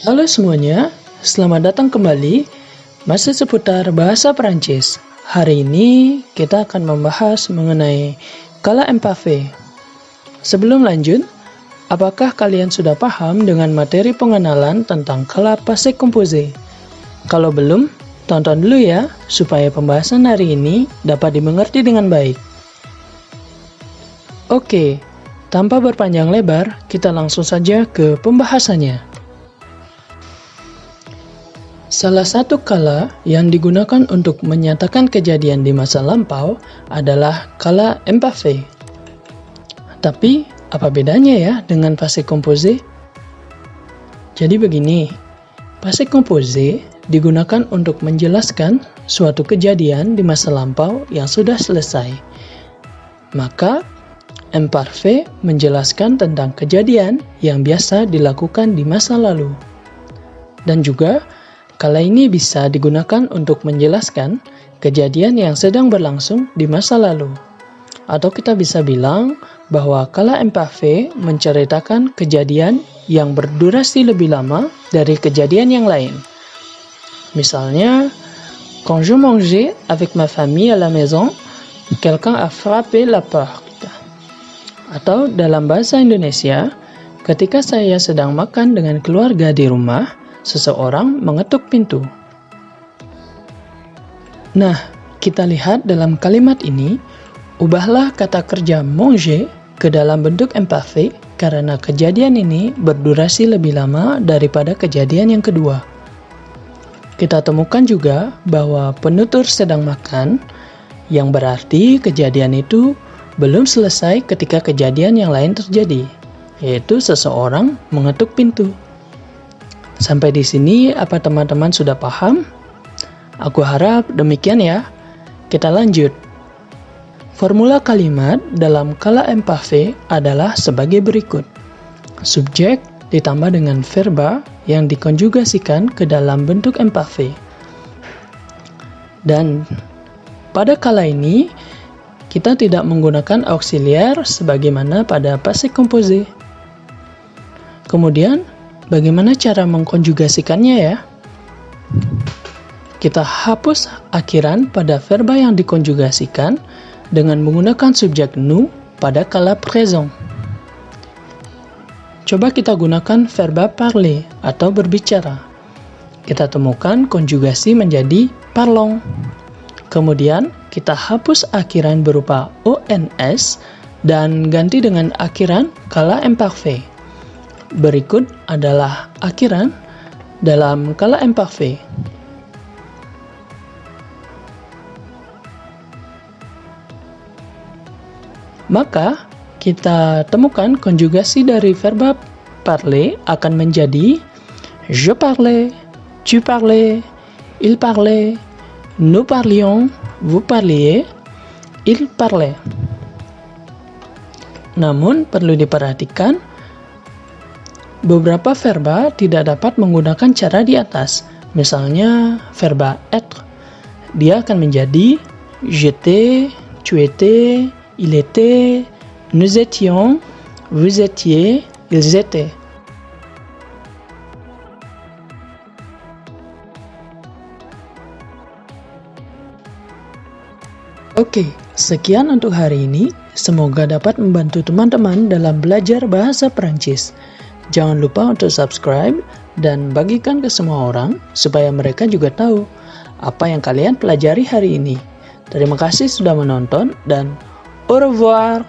Halo semuanya, selamat datang kembali masih seputar bahasa Perancis. Hari ini kita akan membahas mengenai kala empathy. Sebelum lanjut, apakah kalian sudah paham dengan materi pengenalan tentang kala passé composé? Kalau belum, tonton dulu ya supaya pembahasan hari ini dapat dimengerti dengan baik. Oke, tanpa berpanjang lebar, kita langsung saja ke pembahasannya. Salah satu kala yang digunakan untuk menyatakan kejadian di masa lampau adalah kala empathy. Tapi, apa bedanya ya dengan passé composé? Jadi begini, passé composé digunakan untuk menjelaskan suatu kejadian di masa lampau yang sudah selesai. Maka, imparfait menjelaskan tentang kejadian yang biasa dilakukan di masa lalu. Dan juga, Kala ini bisa digunakan untuk menjelaskan kejadian yang sedang berlangsung di masa lalu. Atau kita bisa bilang bahwa kala empathy menceritakan kejadian yang berdurasi lebih lama dari kejadian yang lain. Misalnya, quand je mangeais avec ma famille à la maison, quelqu'un a frappé la porte. Atau dalam bahasa Indonesia, ketika saya sedang makan dengan keluarga di rumah, seseorang mengetuk pintu. Nah, kita lihat dalam kalimat ini, ubahlah kata kerja manger ke dalam bentuk empathy karena kejadian ini berdurasi lebih lama daripada kejadian yang kedua. Kita temukan juga bahwa penutur sedang makan, yang berarti kejadian itu belum selesai ketika kejadian yang lain terjadi, yaitu seseorang mengetuk pintu. Sampai di sini, apa teman-teman sudah paham? Aku harap demikian ya. Kita lanjut. Formula kalimat dalam kala empathy adalah sebagai berikut. Subjek ditambah dengan verba yang dikonjugasikan ke dalam bentuk empathy. Dan pada kala ini, kita tidak menggunakan auxiliar sebagaimana pada passé composé. Kemudian, Bagaimana cara mengkonjugasikannya ya? Kita hapus akhiran pada verba yang dikonjugasikan dengan menggunakan subjek nu pada kala present. Coba kita gunakan verba parler atau berbicara. Kita temukan konjugasi menjadi parlons. Kemudian kita hapus akhiran berupa ons dan ganti dengan akhiran kala imparfait. Berikut adalah akhiran dalam kala empathy. Maka, kita temukan konjugasi dari verba parler akan menjadi je parlais, tu parlais, il parlait, nous parlions, vous parliez, il parlait. Namun, perlu diperhatikan Beberapa verba tidak dapat menggunakan cara di atas. Misalnya verba être. Dia akan menjadi j'étais, tu étais, il était, nous étions, vous étiez, ils étaient. Oke, sekian untuk hari ini. Semoga dapat membantu teman-teman dalam belajar bahasa Perancis. Jangan lupa untuk subscribe dan bagikan ke semua orang supaya mereka juga tahu apa yang kalian pelajari hari ini. Terima kasih sudah menonton dan au revoir.